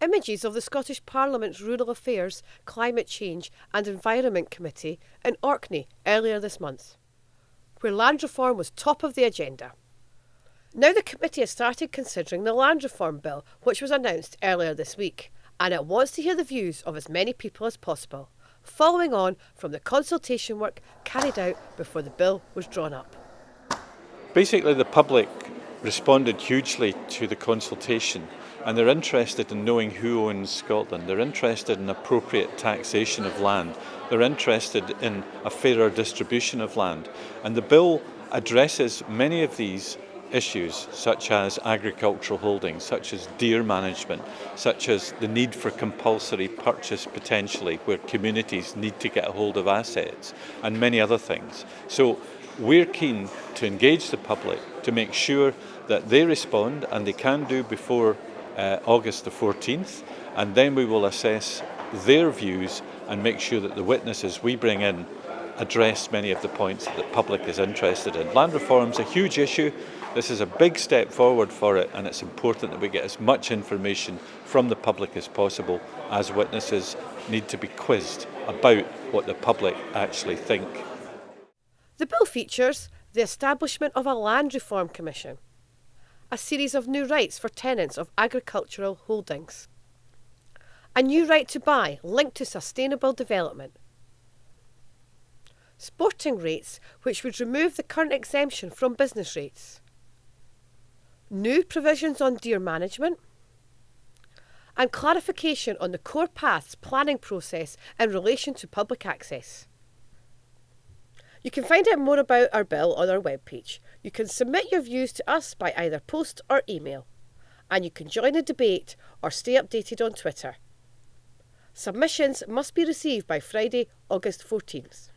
images of the Scottish Parliament's Rural Affairs, Climate Change and Environment Committee in Orkney earlier this month, where land reform was top of the agenda. Now the committee has started considering the Land Reform Bill, which was announced earlier this week, and it wants to hear the views of as many people as possible, following on from the consultation work carried out before the bill was drawn up. Basically, the public responded hugely to the consultation and they're interested in knowing who owns Scotland. They're interested in appropriate taxation of land. They're interested in a fairer distribution of land. And the bill addresses many of these issues such as agricultural holdings, such as deer management, such as the need for compulsory purchase potentially where communities need to get a hold of assets and many other things. So we're keen to engage the public to make sure that they respond and they can do before uh, August the 14th and then we will assess their views and make sure that the witnesses we bring in address many of the points that the public is interested in. Land reform is a huge issue. This is a big step forward for it and it's important that we get as much information from the public as possible as witnesses need to be quizzed about what the public actually think. The bill features the establishment of a Land Reform Commission, a series of new rights for tenants of agricultural holdings, a new right to buy linked to sustainable development, sporting rates which would remove the current exemption from business rates, new provisions on deer management, and clarification on the core paths planning process in relation to public access. You can find out more about our bill on our webpage. You can submit your views to us by either post or email, and you can join the debate or stay updated on Twitter. Submissions must be received by Friday, August 14th.